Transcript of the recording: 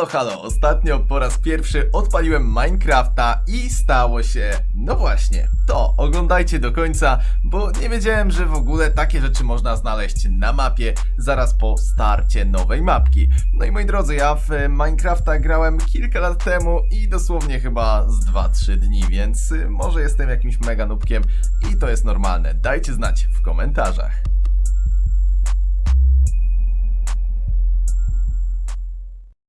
No halo, ostatnio po raz pierwszy odpaliłem Minecrafta i stało się, no właśnie, to. Oglądajcie do końca, bo nie wiedziałem, że w ogóle takie rzeczy można znaleźć na mapie zaraz po starcie nowej mapki. No i moi drodzy, ja w Minecrafta grałem kilka lat temu i dosłownie chyba z 2-3 dni, więc może jestem jakimś mega nubkiem i to jest normalne. Dajcie znać w komentarzach.